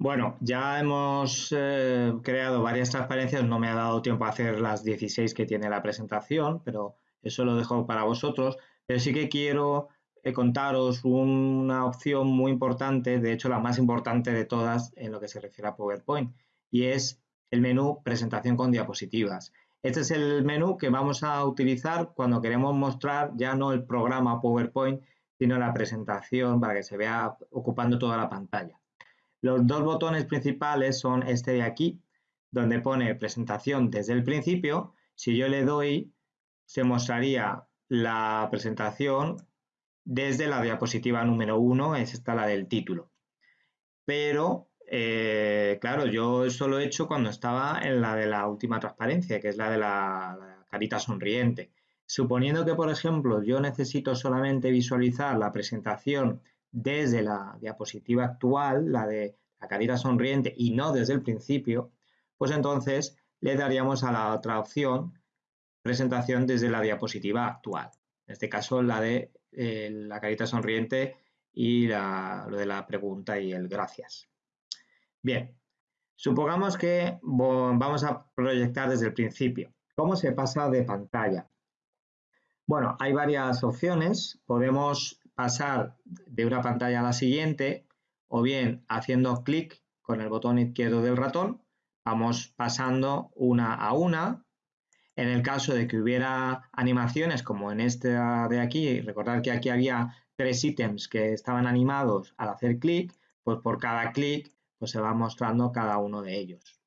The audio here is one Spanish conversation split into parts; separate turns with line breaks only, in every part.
Bueno, ya hemos eh, creado varias transparencias, no me ha dado tiempo a hacer las 16 que tiene la presentación, pero eso lo dejo para vosotros. Pero sí que quiero eh, contaros una opción muy importante, de hecho la más importante de todas en lo que se refiere a PowerPoint, y es el menú presentación con diapositivas. Este es el menú que vamos a utilizar cuando queremos mostrar ya no el programa PowerPoint, sino la presentación para que se vea ocupando toda la pantalla. Los dos botones principales son este de aquí, donde pone presentación desde el principio. Si yo le doy, se mostraría la presentación desde la diapositiva número 1, es esta la del título. Pero, eh, claro, yo eso lo he hecho cuando estaba en la de la última transparencia, que es la de la, la carita sonriente. Suponiendo que, por ejemplo, yo necesito solamente visualizar la presentación desde la diapositiva actual, la de la carita sonriente, y no desde el principio, pues entonces le daríamos a la otra opción presentación desde la diapositiva actual. En este caso, la de eh, la carita sonriente y lo de la pregunta y el gracias. Bien, supongamos que vamos a proyectar desde el principio. ¿Cómo se pasa de pantalla? Bueno, hay varias opciones. Podemos pasar de una pantalla a la siguiente o bien haciendo clic con el botón izquierdo del ratón. Vamos pasando una a una en el caso de que hubiera animaciones como en esta de aquí, recordar que aquí había tres ítems que estaban animados al hacer clic, pues por cada clic pues se va mostrando cada uno de ellos.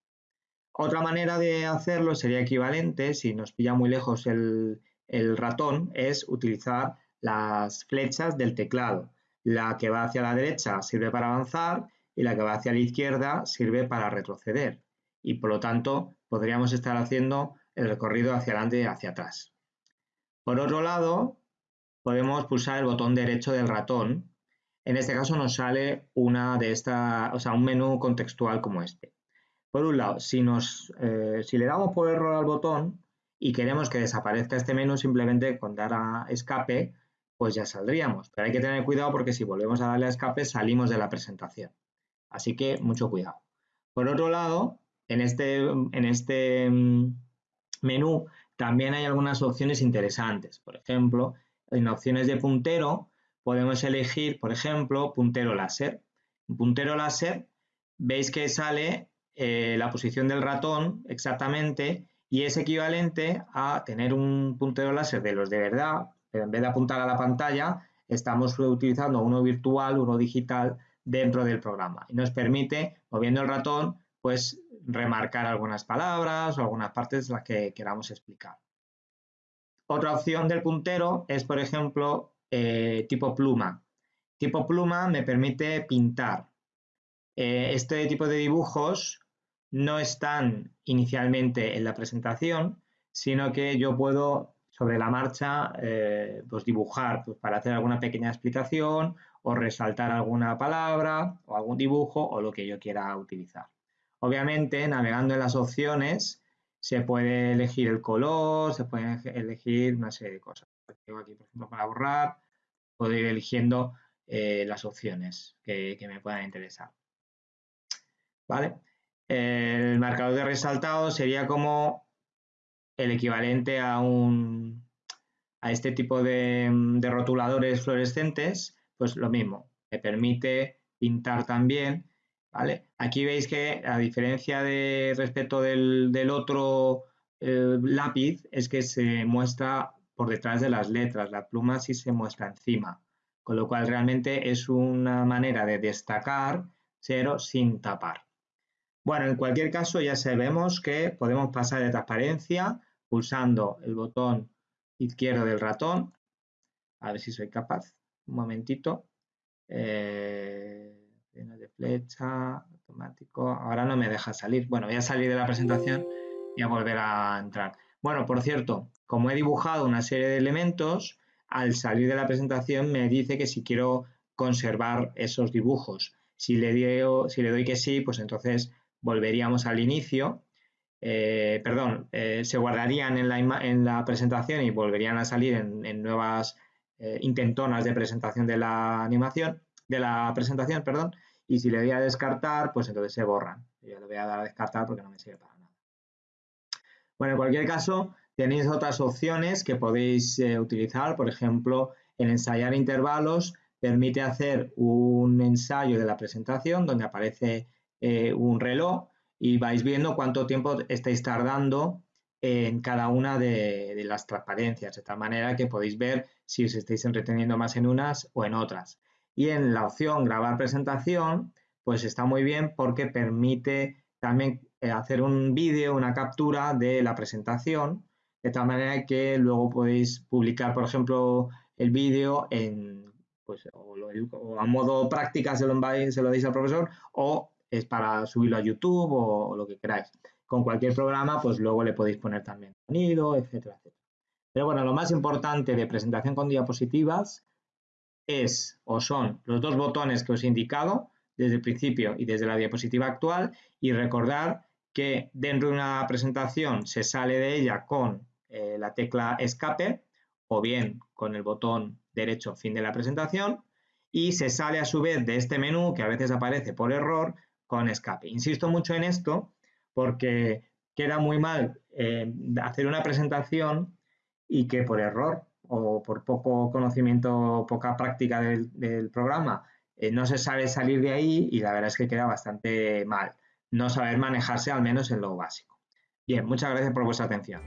Otra manera de hacerlo sería equivalente, si nos pilla muy lejos el, el ratón, es utilizar las flechas del teclado. La que va hacia la derecha sirve para avanzar y la que va hacia la izquierda sirve para retroceder. Y por lo tanto podríamos estar haciendo el recorrido hacia adelante y hacia atrás. Por otro lado, podemos pulsar el botón derecho del ratón. En este caso nos sale una de esta, o sea, un menú contextual como este. Por un lado, si, nos, eh, si le damos por error al botón y queremos que desaparezca este menú, simplemente con dar a escape, pues ya saldríamos. Pero hay que tener cuidado porque si volvemos a darle a escape, salimos de la presentación. Así que mucho cuidado. Por otro lado, en este, en este mm, menú también hay algunas opciones interesantes. Por ejemplo, en opciones de puntero podemos elegir, por ejemplo, puntero láser. En puntero láser veis que sale eh, la posición del ratón exactamente y es equivalente a tener un puntero láser de los de verdad, pero en vez de apuntar a la pantalla, estamos utilizando uno virtual, uno digital dentro del programa y nos permite, moviendo el ratón, pues remarcar algunas palabras o algunas partes las que queramos explicar. Otra opción del puntero es, por ejemplo, eh, tipo pluma. Tipo pluma me permite pintar. Eh, este tipo de dibujos no están inicialmente en la presentación, sino que yo puedo sobre la marcha eh, pues dibujar pues para hacer alguna pequeña explicación o resaltar alguna palabra o algún dibujo o lo que yo quiera utilizar. Obviamente, navegando en las opciones, se puede elegir el color, se puede elegir una serie de cosas. Tengo aquí, por ejemplo, para borrar, puedo ir eligiendo eh, las opciones que, me puedan interesar. ¿Vale? El marcador de resaltado sería como el equivalente a un a este tipo de, de rotuladores fluorescentes, pues lo mismo, me permite pintar también Aquí veis que a diferencia de respecto del, otro eh, lápiz es que se muestra por detrás de las letras, la pluma sí se muestra encima, con lo cual realmente es una manera de destacar cero sin tapar. Bueno, en cualquier caso ya sabemos que podemos pasar de transparencia pulsando el botón izquierdo del ratón. A ver si soy capaz. Un momentito. Eh, flecha, automático. Ahora no me deja salir. Bueno, voy a salir de la presentación y a volver a entrar. Bueno, por cierto, como he dibujado una serie de elementos, al salir de la presentación me dice que si quiero conservar esos dibujos. Si le, si le doy que sí, pues entonces volveríamos al inicio. Eh, perdón, eh, se guardarían en la, en la, presentación y volverían a salir en, nuevas eh, intentonas de presentación de la animación de la presentación, perdón, y si le doy a descartar, pues entonces se borran. Yo le voy a dar a descartar porque no me sirve para nada. Bueno, en cualquier caso, tenéis otras opciones que podéis utilizar, por ejemplo, en ensayar intervalos permite hacer un ensayo de la presentación donde aparece un reloj y vais viendo cuánto tiempo estáis tardando en cada una de, de, las transparencias, de tal manera que podéis ver si os estáis entreteniendo más en unas o en otras. Y en la opción grabar presentación, pues está muy bien porque permite también eh, hacer un vídeo, una captura de la presentación, de tal manera que luego podéis publicar, por ejemplo, el vídeo en, pues, a modo práctica se lo, se lo deis al profesor o es para subirlo a YouTube o, lo que queráis. Con cualquier programa, pues luego le podéis poner también sonido, etcétera, etcétera. Pero bueno, lo más importante de presentación con diapositivas es o son los dos botones que os he indicado desde el principio y desde la diapositiva actual y recordar que dentro de una presentación se sale de ella con eh, la tecla escape o bien con el botón derecho fin de la presentación y se sale a su vez de este menú que a veces aparece por error con escape. Insisto mucho en esto porque queda muy mal eh, hacer una presentación y que por error o por poco conocimiento, poca práctica del, programa, eh, no se sabe salir de ahí y la verdad es que queda bastante mal no saber manejarse al menos en lo básico. Bien, muchas gracias por vuestra atención.